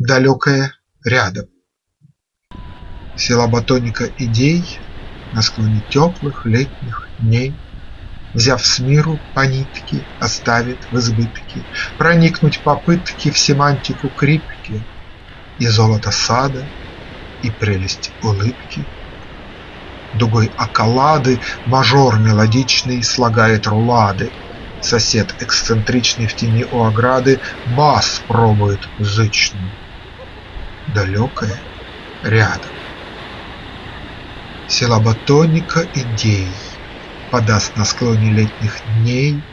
далекое рядом. Села батоника идей на склоне теплых летних дней, Взяв с миру по нитке, оставит в избытке Проникнуть попытки в семантику крипки И золото сада, и прелесть улыбки. Дугой околады мажор мелодичный слагает рулады, Сосед эксцентричный в тени у ограды Бас пробует зычный. Далекое рядом. Села батоника идей Подаст на склоне летних дней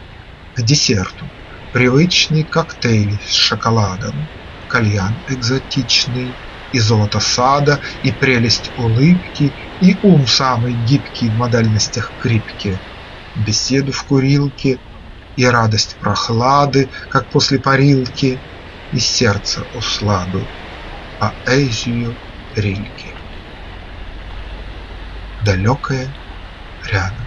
К десерту привычный коктейль с шоколадом, Кальян экзотичный, и золото сада, и прелесть улыбки, И ум самый гибкий в модальностях крипки, Беседу в курилке, и радость прохлады, Как после парилки, и сердце усладу, Поэзию Рильки далекое рядом.